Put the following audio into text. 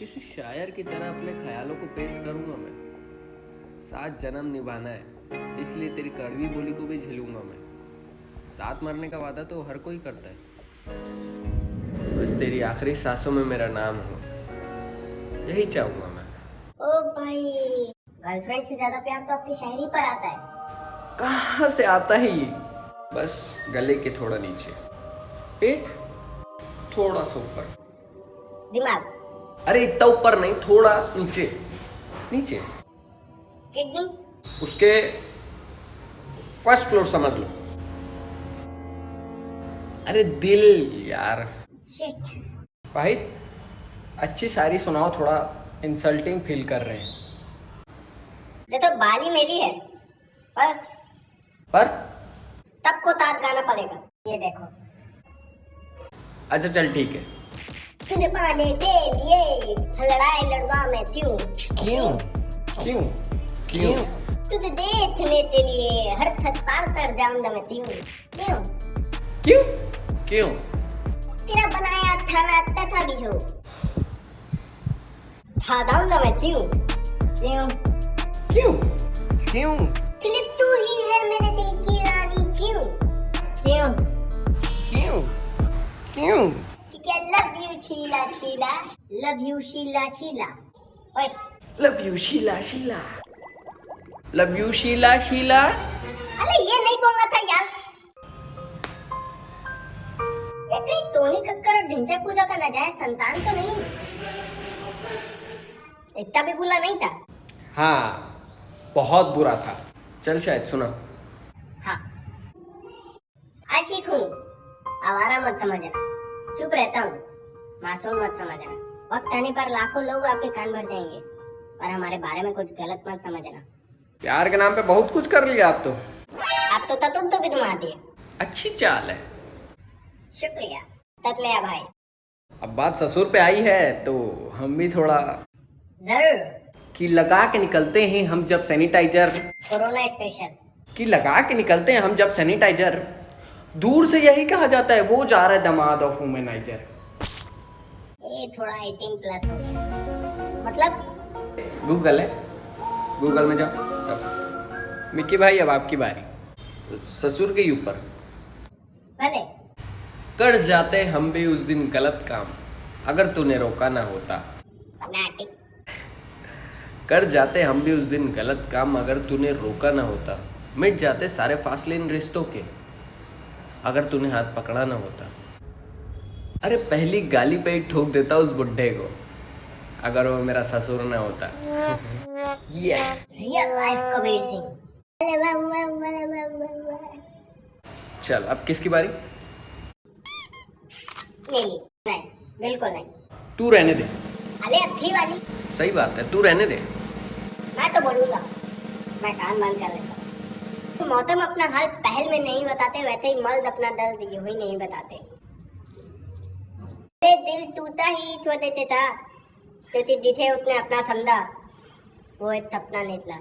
किसी शायर की तरह अपने ख्यालों को पेश करूँगा मैं। सात जन्म निभाना है इसलिए तेरी कड़वी बोली को भी झेलूँगा मैं। साथ मरने का वादा तो हर कोई करता है। बस तेरी आखिरी सांसों में मेरा नाम हो। यही चाहूँगा मैं। ओ भाई गर्लफ्रेंड से ज़्यादा प्यार तो आपकी शायरी पर आता है। कहाँ से आता है ये? बस गले के थोड़ा नीचे। पेट? थोड़ा सा ऊपर। दिमाग। अरे इतना ऊपर नहीं थोड़ा नीचे। नीचे। उसके फ़र्स्ट फ्लोर समझ लो। अरे दिल यार। भाई अच्छी सारी सुनाओ थोड़ा इंसल्टिंग फील कर रहे हैं। ये तो बाली मेली है पर पर? तब को तात गाना पड़ेगा। ये देखो। अच्छा चल ठीक है। तुझे पाने के लिए लड़ाई लड़वा मैं क्यों क्यों क्यों क्यों तुझे देखने के लिए हर थक पार कर जाऊँगा मैं क्यों क्यों क्यों क्यों तेरा बनाया खाना तथा भी हो खा जाऊँगा मैं क्यों क्यों क्यों क्यों क्योंकि तू ही है मेरे दिल की रानी क्यों क्यों क्यों क्यों love you Sheila Sheila love you Sheila Sheila ओए love you Sheila Sheila love you Sheila Sheila अरे ये नहीं बोलना था यार। ये कहीं टोनी कक्कर और ढिंचक पूजा का नाजायज संतान तो नहीं इतना भी बुला नहीं था? हाँ बहुत बुरा था। चल शायद सुना। हाँ। आशिक हूँ। आवारा मत समझना। चुप रहता हूँ मासूम मत समझना। वक्त आने पर लाखों लोग आपके कान भर जाएँगे और हमारे बारे में कुछ गलत मत समझना। प्यार के नाम पे बहुत कुछ कर लिया आप तो। आप तो ततुम तो भी घुमा दिए अच्छी चाल है। शुक्रिया। ततलिया भाई। अब बात ससुर पे आई है तो हम भी थोड़ा ज़रूर। कि लगा के निकलते हैं हम जब सैनिटाइजर कोरोना स्पेशल कि लगा के निकलते हैं हम जब सैनिटाइजर दूर से यही कहा जाता है वो जा रहा है दमाद ऑफ़ वुमेनाइजर ये थोड़ा 18 प्लस हो गया। मतलब? गूगल है। गूगल में जाओ। अब। मिक्की भाई अब आपकी बारी। ससुर के ऊपर। भले। कर जाते हम भी उस दिन गलत काम अगर तूने रोका ना होता। कर जाते हम भी उस दिन गलत काम अगर तूने रोका ना होता। मिट जाते सारे फासले इन रिश्तों के। अगर तूने हाथ पकड़ा ना होता। अरे पहली गाली पे ही ठोक देता उस बुढ़े को अगर वो मेरा ससुर ना होता। चल अब किसकी बारी? नहीं नहीं बिल्कुल नहीं। तू रहने दे। अरे अथी वाली। सही बात है तू रहने दे। मैं तो बोलूँगा। मैं कान बंद कर लेता। मोहतम अपना हाल पहल में नहीं बताते, वैसे ही मर्द अपना दर्द यूँ ही नहीं बताते। दिल टूटा ही छो देते था क्योंकि दिखे उसने अपना समझा वो सपना निकला।